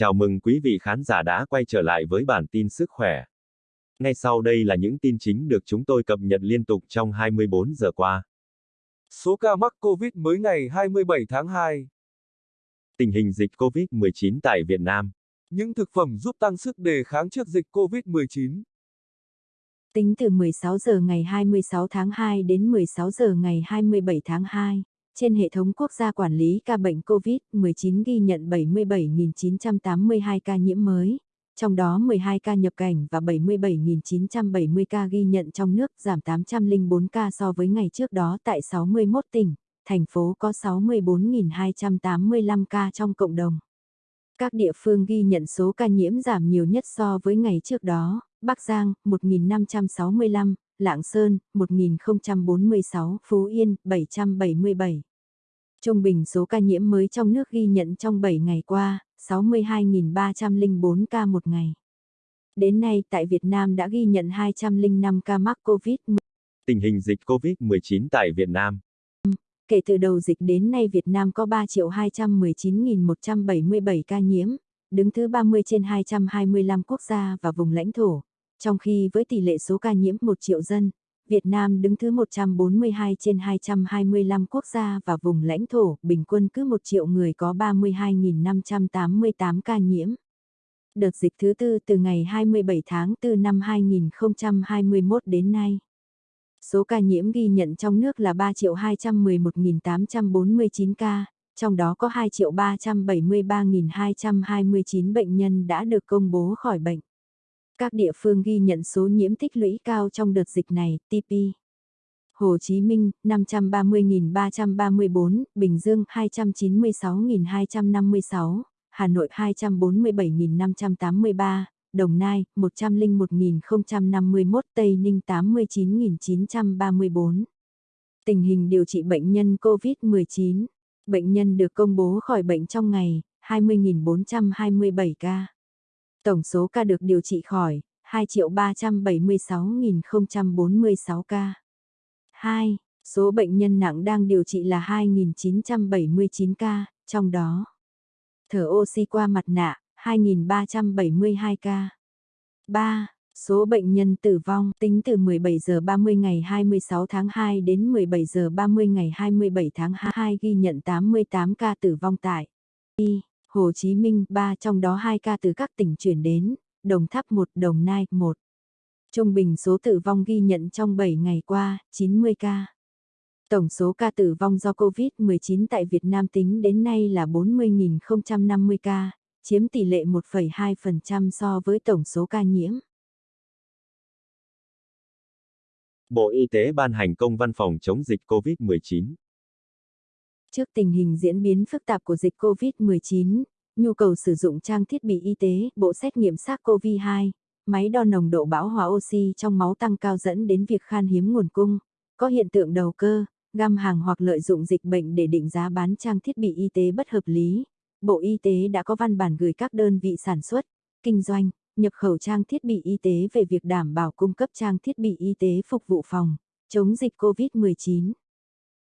Chào mừng quý vị khán giả đã quay trở lại với bản tin sức khỏe. Ngay sau đây là những tin chính được chúng tôi cập nhật liên tục trong 24 giờ qua. Số ca mắc COVID mới ngày 27 tháng 2. Tình hình dịch COVID-19 tại Việt Nam. Những thực phẩm giúp tăng sức đề kháng trước dịch COVID-19. Tính từ 16 giờ ngày 26 tháng 2 đến 16 giờ ngày 27 tháng 2, trên hệ thống quốc gia quản lý ca bệnh COVID-19 ghi nhận 77.982 ca nhiễm mới, trong đó 12 ca nhập cảnh và 77.970 ca ghi nhận trong nước, giảm 804 ca so với ngày trước đó tại 61 tỉnh, thành phố có 64.285 ca trong cộng đồng. Các địa phương ghi nhận số ca nhiễm giảm nhiều nhất so với ngày trước đó, Bắc Giang 1.565, Lạng Sơn 1046, Phú Yên 777. Trung bình số ca nhiễm mới trong nước ghi nhận trong 7 ngày qua, 62.304 ca một ngày. Đến nay tại Việt Nam đã ghi nhận 205 ca mắc COVID-19. Tình hình dịch COVID-19 tại Việt Nam. Kể từ đầu dịch đến nay Việt Nam có 3.219.177 ca nhiễm, đứng thứ 30 trên 225 quốc gia và vùng lãnh thổ. Trong khi với tỷ lệ số ca nhiễm 1 triệu dân, Việt Nam đứng thứ 142 trên 225 quốc gia và vùng lãnh thổ, bình quân cứ 1 triệu người có 32.588 ca nhiễm. Đợt dịch thứ tư từ ngày 27 tháng 4 năm 2021 đến nay. Số ca nhiễm ghi nhận trong nước là 3.211.849 ca, trong đó có 2.373.229 bệnh nhân đã được công bố khỏi bệnh. Các địa phương ghi nhận số nhiễm tích lũy cao trong đợt dịch này, TP. Hồ Chí Minh, 530.334, Bình Dương, 296.256, Hà Nội 247.583, Đồng Nai, 101.051, Tây Ninh 89.934. Tình hình điều trị bệnh nhân COVID-19. Bệnh nhân được công bố khỏi bệnh trong ngày, 20.427 ca. Tổng số ca được điều trị khỏi, 2.376.046 ca. 2. Số bệnh nhân nặng đang điều trị là 2.979 ca, trong đó thở oxy qua mặt nạ, 2.372 ca. 3. Số bệnh nhân tử vong tính từ 17 giờ 30 ngày 26 tháng 2 đến 17 giờ 30 ngày 27 tháng 2 ghi nhận 88 ca tử vong tại Y. Hồ Chí Minh 3 trong đó 2 ca từ các tỉnh chuyển đến, Đồng Tháp 1, Đồng Nai 1. Trung bình số tử vong ghi nhận trong 7 ngày qua, 90 ca. Tổng số ca tử vong do COVID-19 tại Việt Nam tính đến nay là 40.050 ca, chiếm tỷ lệ 1,2% so với tổng số ca nhiễm. Bộ Y tế ban hành công văn phòng chống dịch COVID-19. Trước tình hình diễn biến phức tạp của dịch COVID-19, nhu cầu sử dụng trang thiết bị y tế, bộ xét nghiệm SARS-CoV-2, máy đo nồng độ bão hòa oxy trong máu tăng cao dẫn đến việc khan hiếm nguồn cung, có hiện tượng đầu cơ, găm hàng hoặc lợi dụng dịch bệnh để định giá bán trang thiết bị y tế bất hợp lý. Bộ Y tế đã có văn bản gửi các đơn vị sản xuất, kinh doanh, nhập khẩu trang thiết bị y tế về việc đảm bảo cung cấp trang thiết bị y tế phục vụ phòng, chống dịch COVID-19.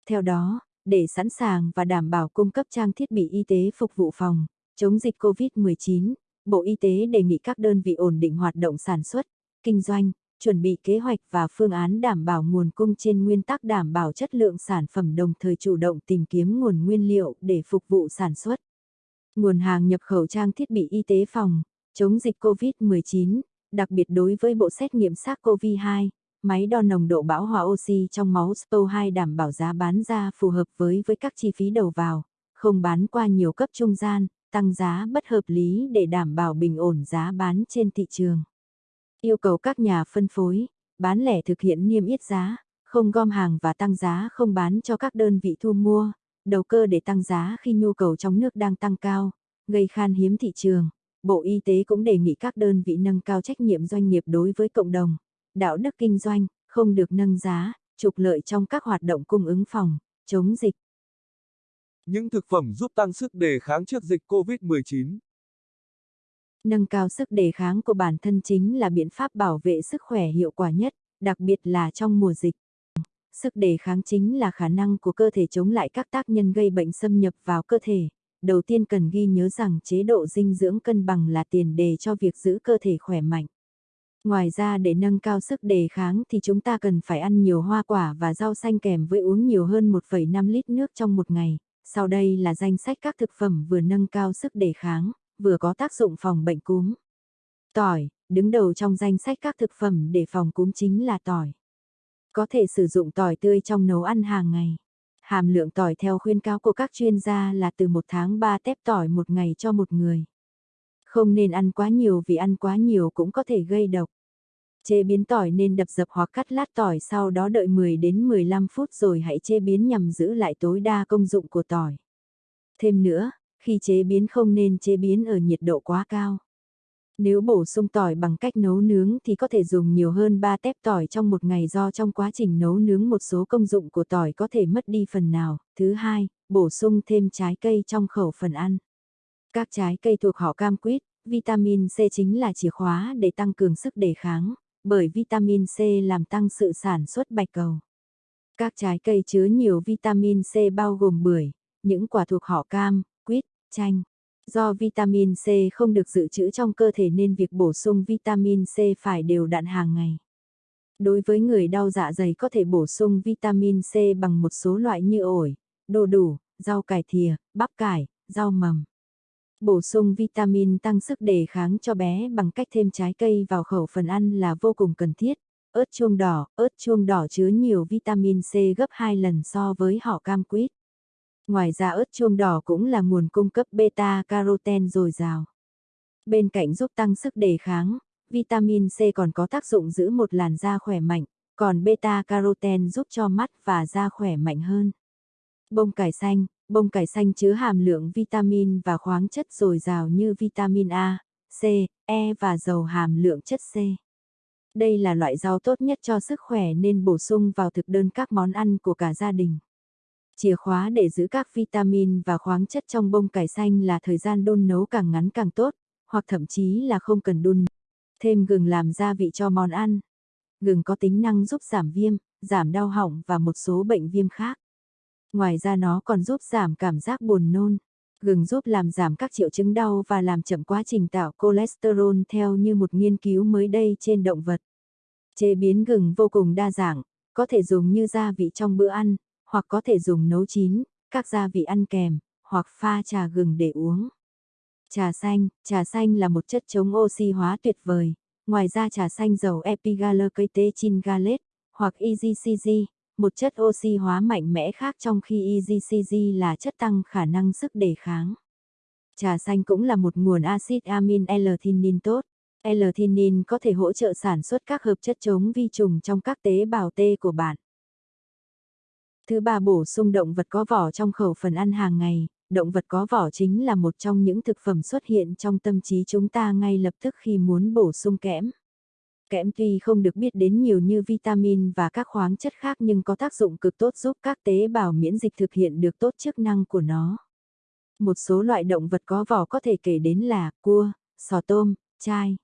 Theo đó, để sẵn sàng và đảm bảo cung cấp trang thiết bị y tế phục vụ phòng, chống dịch COVID-19, Bộ Y tế đề nghị các đơn vị ổn định hoạt động sản xuất, kinh doanh, chuẩn bị kế hoạch và phương án đảm bảo nguồn cung trên nguyên tắc đảm bảo chất lượng sản phẩm đồng thời chủ động tìm kiếm nguồn nguyên liệu để phục vụ sản xuất. Nguồn hàng nhập khẩu trang thiết bị y tế phòng, chống dịch COVID-19, đặc biệt đối với bộ xét nghiệm SARS-CoV-2, máy đo nồng độ bão hòa oxy trong máu SPO2 đảm bảo giá bán ra phù hợp với với các chi phí đầu vào, không bán qua nhiều cấp trung gian, tăng giá bất hợp lý để đảm bảo bình ổn giá bán trên thị trường. Yêu cầu các nhà phân phối, bán lẻ thực hiện niêm yết giá, không gom hàng và tăng giá không bán cho các đơn vị thu mua, đầu cơ để tăng giá khi nhu cầu trong nước đang tăng cao, gây khan hiếm thị trường. Bộ Y tế cũng đề nghị các đơn vị nâng cao trách nhiệm doanh nghiệp đối với cộng đồng, đạo đức kinh doanh, không được nâng giá, trục lợi trong các hoạt động cung ứng phòng, chống dịch. Những thực phẩm giúp tăng sức đề kháng trước dịch COVID-19. Nâng cao sức đề kháng của bản thân chính là biện pháp bảo vệ sức khỏe hiệu quả nhất, đặc biệt là trong mùa dịch. Sức đề kháng chính là khả năng của cơ thể chống lại các tác nhân gây bệnh xâm nhập vào cơ thể, đầu tiên cần ghi nhớ rằng chế độ dinh dưỡng cân bằng là tiền đề cho việc giữ cơ thể khỏe mạnh. Ngoài ra để nâng cao sức đề kháng thì chúng ta cần phải ăn nhiều hoa quả và rau xanh kèm với uống nhiều hơn 1,5 lít nước trong một ngày. Sau đây là danh sách các thực phẩm vừa nâng cao sức đề kháng, vừa có tác dụng phòng bệnh cúm. Tỏi, đứng đầu trong danh sách các thực phẩm để phòng cúm chính là tỏi. Có thể sử dụng tỏi tươi trong nấu ăn hàng ngày. Hàm lượng tỏi theo khuyên cáo của các chuyên gia là từ 1 tháng 3 tép tỏi một ngày cho một người. Không nên ăn quá nhiều vì ăn quá nhiều cũng có thể gây độc. Chế biến tỏi nên đập dập hoặc cắt lát tỏi sau đó đợi 10 đến 15 phút rồi hãy chế biến nhằm giữ lại tối đa công dụng của tỏi. Thêm nữa, khi chế biến không nên chế biến ở nhiệt độ quá cao. Nếu bổ sung tỏi bằng cách nấu nướng thì có thể dùng nhiều hơn 3 tép tỏi trong một ngày do trong quá trình nấu nướng một số công dụng của tỏi có thể mất đi phần nào. Thứ hai, bổ sung thêm trái cây trong khẩu phần ăn. Các trái cây thuộc họ cam quýt, vitamin C chính là chìa khóa để tăng cường sức đề kháng, bởi vitamin C làm tăng sự sản xuất bạch cầu. Các trái cây chứa nhiều vitamin C bao gồm bưởi, những quả thuộc họ cam, quýt, chanh. Do vitamin C không được dự trữ trong cơ thể nên việc bổ sung vitamin C phải đều đặn hàng ngày. Đối với người đau dạ dày có thể bổ sung vitamin C bằng một số loại như ổi, đồ đủ, rau cải thìa, bắp cải, rau mầm. Bổ sung vitamin tăng sức đề kháng cho bé bằng cách thêm trái cây vào khẩu phần ăn là vô cùng cần thiết. Ớt chuông đỏ, ớt chuông đỏ chứa nhiều vitamin C gấp 2 lần so với họ cam quýt. Ngoài ra ớt chuông đỏ cũng là nguồn cung cấp beta carotene dồi dào. Bên cạnh giúp tăng sức đề kháng, vitamin C còn có tác dụng giữ một làn da khỏe mạnh, còn beta carotene giúp cho mắt và da khỏe mạnh hơn. Bông cải xanh, bông cải xanh chứa hàm lượng vitamin và khoáng chất dồi dào như vitamin A, C, E và dầu hàm lượng chất C. Đây là loại rau tốt nhất cho sức khỏe nên bổ sung vào thực đơn các món ăn của cả gia đình. Chìa khóa để giữ các vitamin và khoáng chất trong bông cải xanh là thời gian đun nấu càng ngắn càng tốt, hoặc thậm chí là không cần đun. Thêm gừng làm gia vị cho món ăn. Gừng có tính năng giúp giảm viêm, giảm đau họng và một số bệnh viêm khác. Ngoài ra nó còn giúp giảm cảm giác buồn nôn. Gừng giúp làm giảm các triệu chứng đau và làm chậm quá trình tạo cholesterol theo như một nghiên cứu mới đây trên động vật. Chế biến gừng vô cùng đa dạng, có thể dùng như gia vị trong bữa ăn, hoặc có thể dùng nấu chín, các gia vị ăn kèm, hoặc pha trà gừng để uống. Trà xanh, trà xanh là một chất chống oxy hóa tuyệt vời. Ngoài ra trà xanh dầu epigallocatechin gallate, hoặc EGCG, một chất oxy hóa mạnh mẽ khác trong khi EGCG là chất tăng khả năng sức đề kháng. Trà xanh cũng là một nguồn axit amin L-theanine tốt. L-theanine có thể hỗ trợ sản xuất các hợp chất chống vi trùng trong các tế bào T của bạn. Thứ ba bổ sung động vật có vỏ trong khẩu phần ăn hàng ngày. Động vật có vỏ chính là một trong những thực phẩm xuất hiện trong tâm trí chúng ta ngay lập tức khi muốn bổ sung kẽm. Kẽm tuy không được biết đến nhiều như vitamin và các khoáng chất khác nhưng có tác dụng cực tốt giúp các tế bào miễn dịch thực hiện được tốt chức năng của nó. Một số loại động vật có vỏ có thể kể đến là cua, sò tôm, chai.